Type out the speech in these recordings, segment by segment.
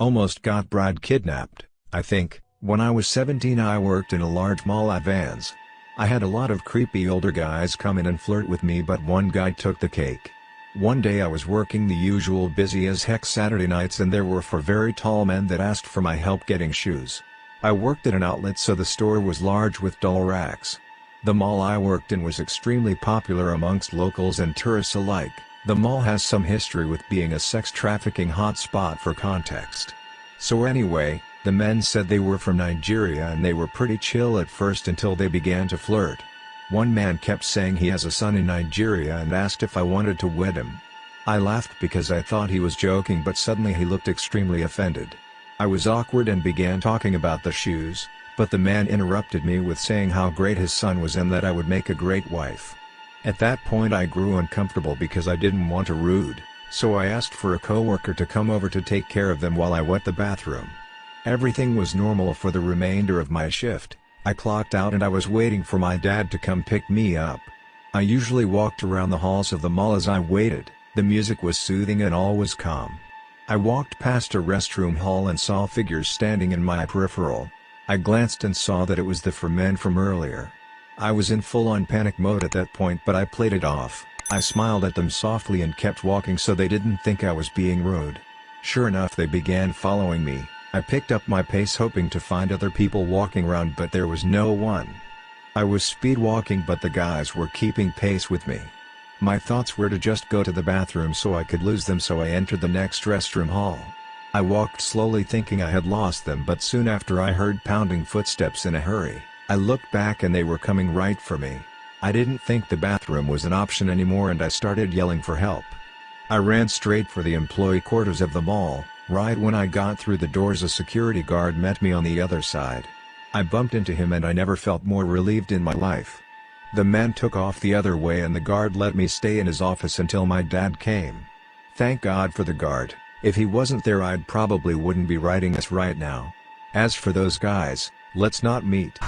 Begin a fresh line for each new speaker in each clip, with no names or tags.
Almost got bride kidnapped, I think, when I was 17 I worked in a large mall at Vans. I had a lot of creepy older guys come in and flirt with me but one guy took the cake. One day I was working the usual busy as heck Saturday nights and there were four very tall men that asked for my help getting shoes. I worked at an outlet so the store was large with dull racks. The mall I worked in was extremely popular amongst locals and tourists alike. The mall has some history with being a sex trafficking hotspot for context. So anyway, the men said they were from Nigeria and they were pretty chill at first until they began to flirt. One man kept saying he has a son in Nigeria and asked if I wanted to wed him. I laughed because I thought he was joking but suddenly he looked extremely offended. I was awkward and began talking about the shoes, but the man interrupted me with saying how great his son was and that I would make a great wife. At that point I grew uncomfortable because I didn't want to rude, so I asked for a coworker to come over to take care of them while I went the bathroom. Everything was normal for the remainder of my shift, I clocked out and I was waiting for my dad to come pick me up. I usually walked around the halls of the mall as I waited, the music was soothing and all was calm. I walked past a restroom hall and saw figures standing in my peripheral. I glanced and saw that it was the four men from earlier. I was in full-on panic mode at that point but I played it off, I smiled at them softly and kept walking so they didn't think I was being rude. Sure enough they began following me, I picked up my pace hoping to find other people walking around but there was no one. I was speed walking but the guys were keeping pace with me. My thoughts were to just go to the bathroom so I could lose them so I entered the next restroom hall. I walked slowly thinking I had lost them but soon after I heard pounding footsteps in a hurry, I looked back and they were coming right for me. I didn't think the bathroom was an option anymore and I started yelling for help. I ran straight for the employee quarters of the mall, Right when I got through the doors a security guard met me on the other side. I bumped into him and I never felt more relieved in my life. The man took off the other way and the guard let me stay in his office until my dad came. Thank God for the guard, if he wasn't there I'd probably wouldn't be writing this right now. As for those guys, let's not meet.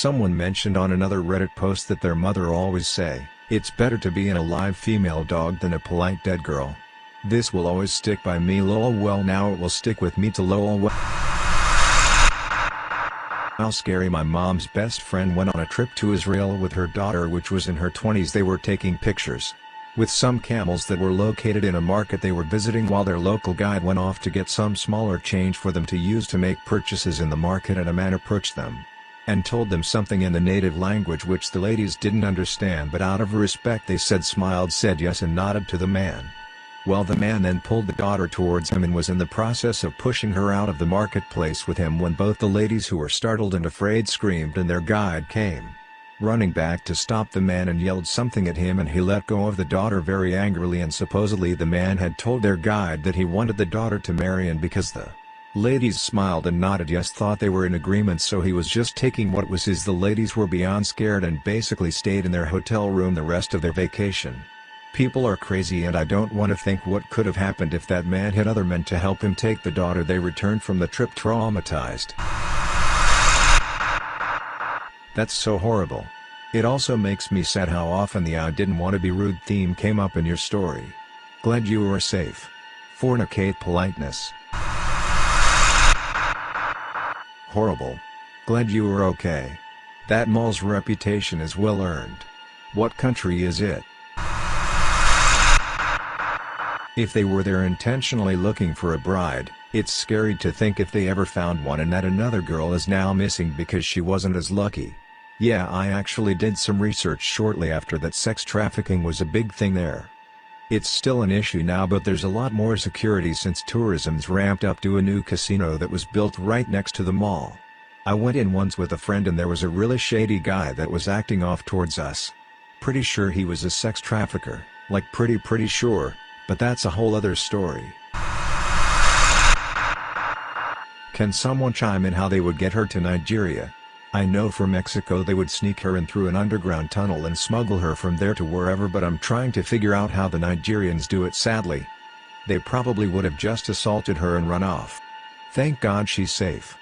Someone mentioned on another Reddit post that their mother always say, it's better to be an alive female dog than a polite dead girl. This will always stick by me lol well now it will stick with me to lol well. How scary my mom's best friend went on a trip to Israel with her daughter which was in her 20s they were taking pictures. With some camels that were located in a market they were visiting while their local guide went off to get some smaller change for them to use to make purchases in the market and a man approached them and told them something in the native language which the ladies didn't understand but out of respect they said smiled said yes and nodded to the man. Well the man then pulled the daughter towards him and was in the process of pushing her out of the marketplace with him when both the ladies who were startled and afraid screamed and their guide came. Running back to stop the man and yelled something at him and he let go of the daughter very angrily and supposedly the man had told their guide that he wanted the daughter to marry and because the Ladies smiled and nodded yes thought they were in agreement so he was just taking what was his the ladies were beyond scared and basically stayed in their hotel room the rest of their vacation. People are crazy and I don't want to think what could have happened if that man had other men to help him take the daughter they returned from the trip traumatized. That's so horrible. It also makes me sad how often the I didn't want to be rude theme came up in your story. Glad you were safe. Fornicate politeness. Horrible. Glad you were okay. That mall's reputation is well earned. What country is it? If they were there intentionally looking for a bride, it's scary to think if they ever found one and that another girl is now missing because she wasn't as lucky. Yeah I actually did some research shortly after that sex trafficking was a big thing there. It's still an issue now but there's a lot more security since tourism's ramped up to a new casino that was built right next to the mall. I went in once with a friend and there was a really shady guy that was acting off towards us. Pretty sure he was a sex trafficker, like pretty pretty sure, but that's a whole other story. Can someone chime in how they would get her to Nigeria? I know for Mexico they would sneak her in through an underground tunnel and smuggle her from there to wherever but I'm trying to figure out how the Nigerians do it sadly. They probably would have just assaulted her and run off. Thank God she's safe.